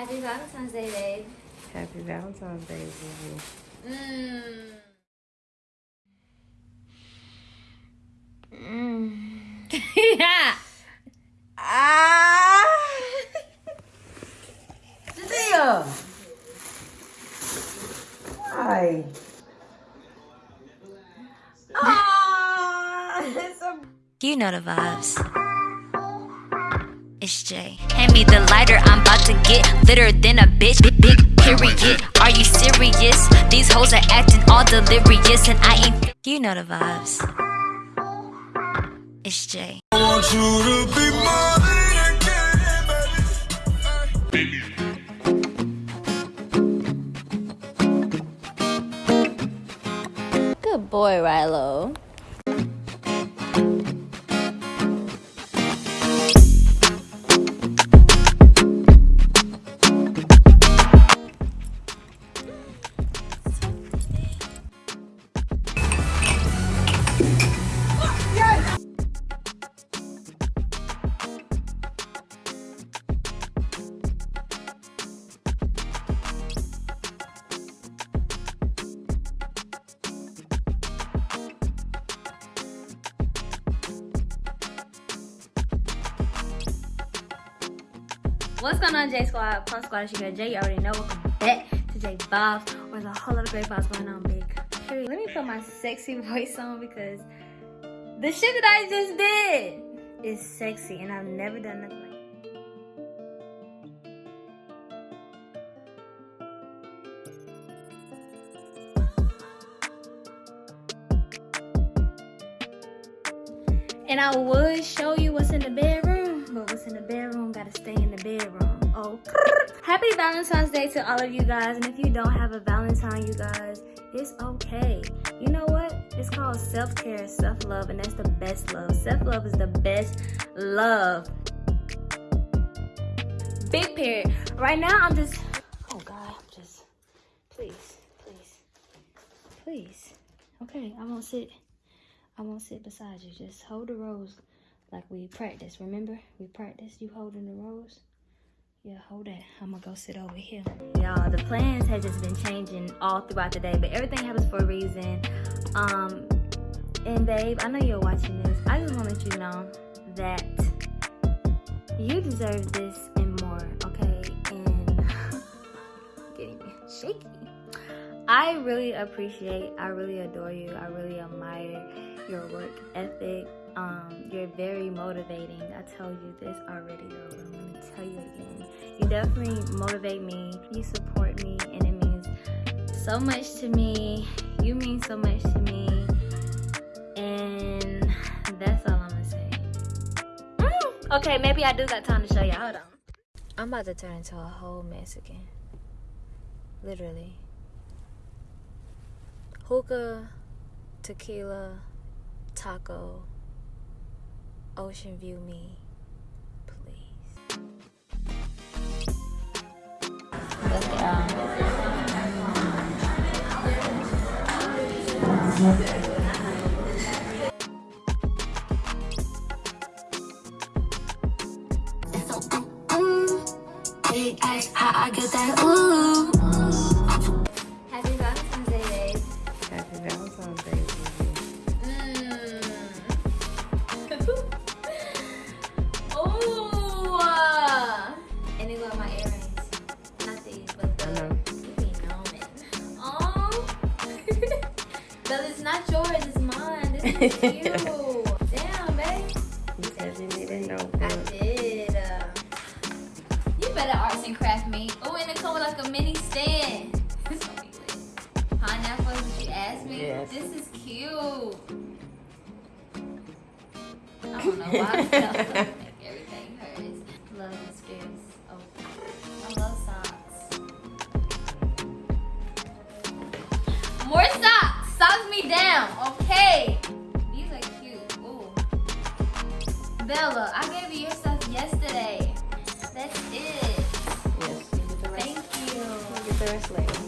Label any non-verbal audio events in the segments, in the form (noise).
Happy Valentine's Day, babe. Happy Valentine's Day, baby. Mmm. Mmm. yeah. Ah! Cecilia! Hi. Ah! A You know the vibes. It's Jay. Hand me the lighter, I'm about to get litter than a bitch. Big, big period. Are you serious? These hoes are acting all delirious, and I ain't. You know the vibes. It's Jay. want you to be mine again, baby. Good boy, Rilo. Squad? Plus Squad, your girl Jay. You already know. Welcome back to J Vibes. Where's a whole lot of great vibes going on, big. Let me put my sexy (laughs) voice on because the shit that I just did is sexy and I've never done nothing like And I would show you what's in the bedroom, but what's in the bedroom gotta stay in the bedroom. Oh, (laughs) happy Valentine's Day to all of you guys. And if you don't have a Valentine, you guys, it's okay. You know what? It's called self-care, self-love, and that's the best love. Self-love is the best love. Big period. Right now, I'm just, oh God, I'm just, please, please, please. Okay, I won't sit. I won't sit beside you. Just hold the rose like we practiced. Remember? We practiced you holding the rose. Yeah, hold that. I'm gonna go sit over here. Y'all, the plans have just been changing all throughout the day, but everything happens for a reason. Um, and babe, I know you're watching this. I just want to let you know that you deserve this and more, okay? And (laughs) getting shaky. I really appreciate, I really adore you. I really admire your work ethic. Um, you're very motivating. I tell you this already, though, I'm gonna tell you again. You definitely motivate me. You support me, and it means so much to me. You mean so much to me, and that's all I'm gonna say. Mm, Okay, maybe I do got time to show you. Hold on. I'm about to turn into a whole Mexican. Literally. Hookah, tequila, taco, ocean view me, please. Get not yours, it's mine. This is cute. (laughs) Damn, babe. You said you didn't know I did. Uh, you better arts and craft me. Oh, and it come with like a mini stand. This gonna be lit. Pineapple, is you asked me. Yes. This is cute. I don't know why I (laughs) everything hurts. Love and skills. Oh, I love socks. More socks. Down. Okay. These are cute. Ooh. Bella, I gave you your stuff yesterday. That's it. Yes. Thank you. You get the rest later.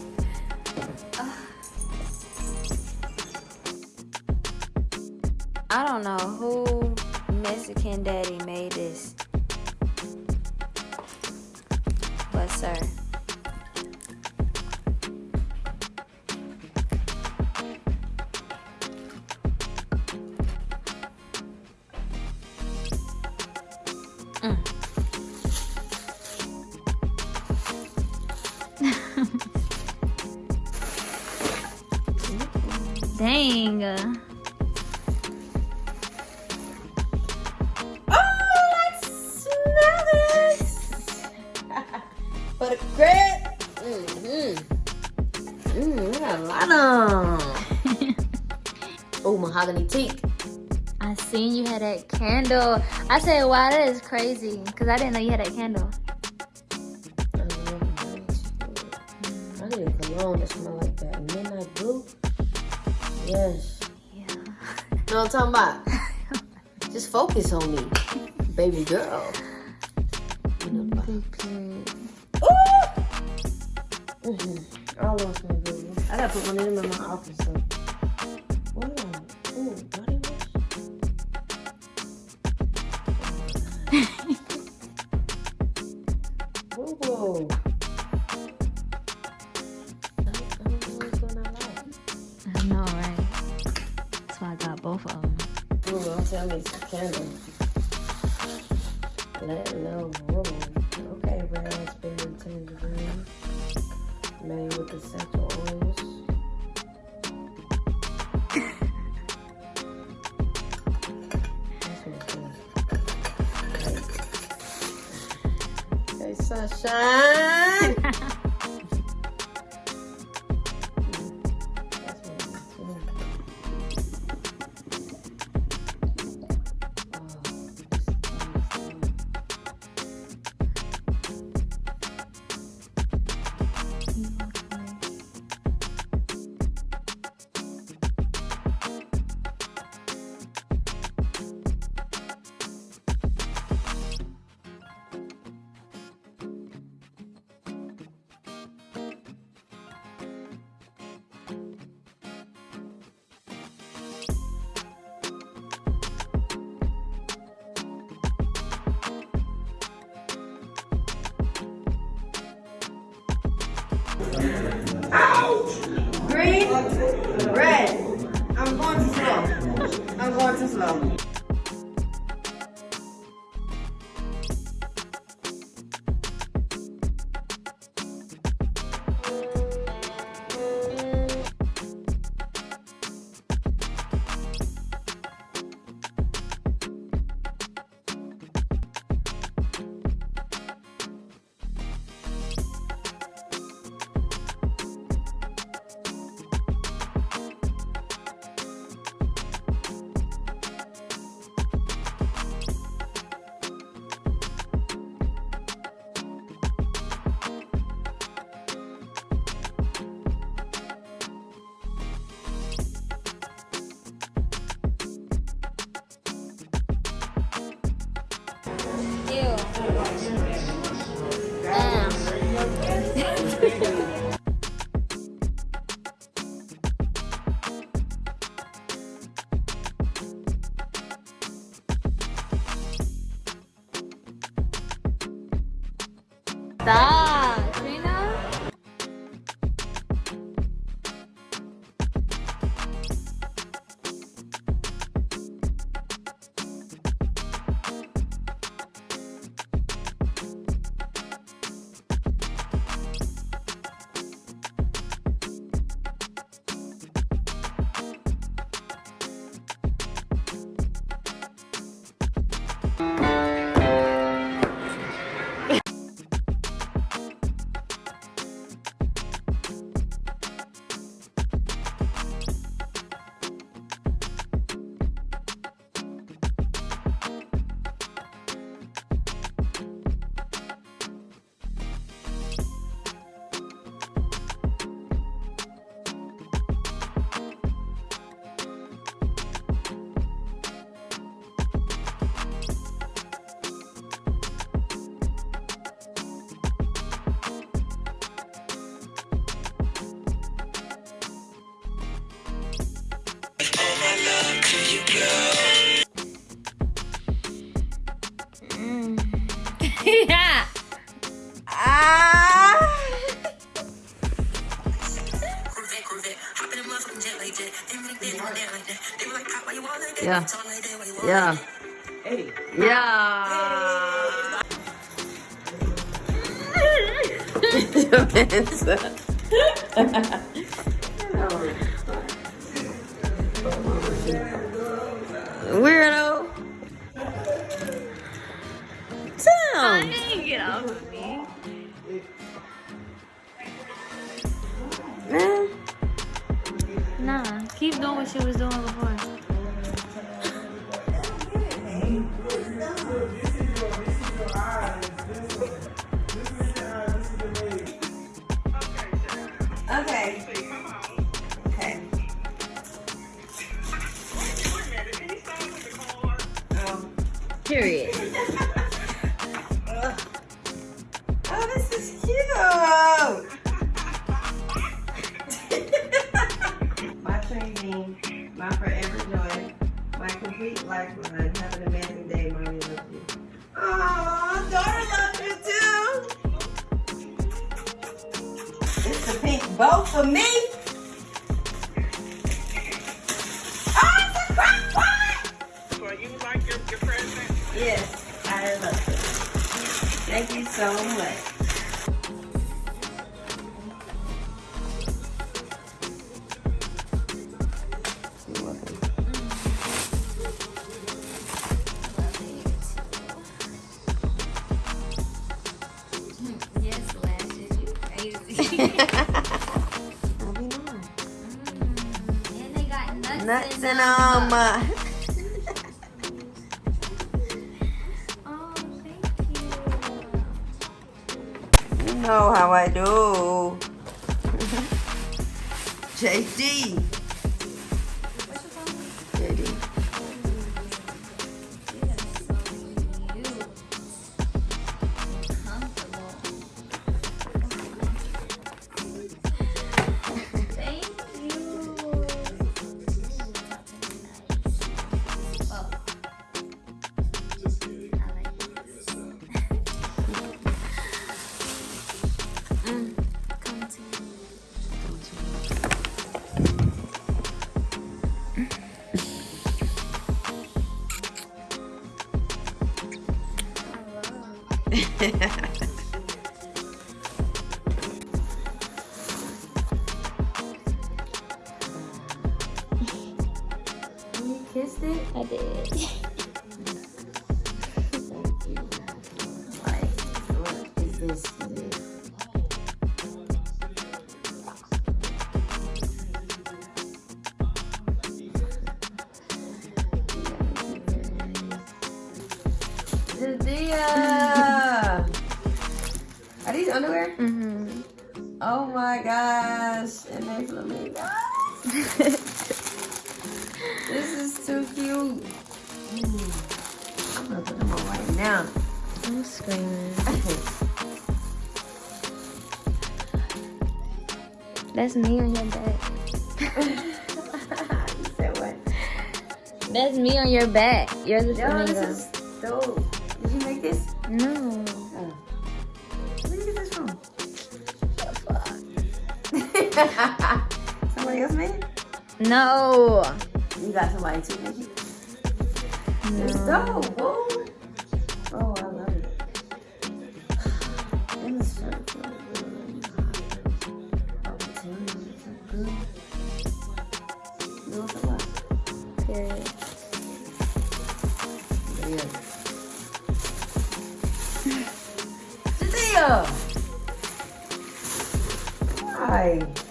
I don't know who Mexican daddy made this. But sir. Dang. Oh, let's smell this. (laughs) Butter bread. Mm-hmm. Mmm, we got a lot of. oh, mahogany teak. I seen you had that candle. I said, wow, that is crazy. Because I didn't know you had that candle. I need a cologne that smell Yes. Yeah. Know what I'm talking about? (laughs) Just focus on me, baby girl. You know about- Ooh! Mm-hmm. I lost my baby. I gotta put one of them in my office. So. Good. Hey, red. I'm going too slow. I'm going too slow. した。Yeah. Yeah. Hey. Yeah. (laughs) Weirdo. Sam. Get off of me. Nah, keep doing what she was doing before. My complete lifeline. Have an amazing day, mommy. Love you. Aw, daughter loves you too. It's the pink bow for me. Oh, it's a crock pot. You like your, your present? Yes, I love it. Thank you so much. Nuts, Nuts in and them. Oh, thank you. You know how I do. (laughs) JD. You kissed it? I did. Like, Are these underwear? Mm-hmm. Oh my gosh. And they flamingos. this is too cute. Mm. I'm gonna put them on right now. I'm screaming. (laughs) That's me on your back. (laughs) you said what? That's me on your back. You're the Yo, flamingo. this is dope. Did you make this? No. (laughs) Somebody else made it? No. You got somebody to make it? No. whoa. Oh, I love it. And the shirt feels good. The tan is so good. You want some what? Period. Yeah. (laughs) Cynthia! Hi.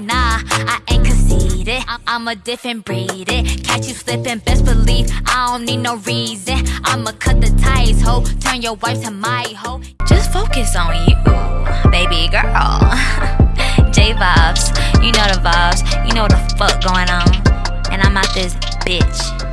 Nah, I ain't conceited. I'm, a different breed. It. Catch you slipping, best believe I don't need no reason. I'ma cut the ties, ho. Turn your wife to my hoe. Just focus on you, baby girl. (laughs) J vibes, you know the vibes. You know the fuck going on. And I'm out this bitch.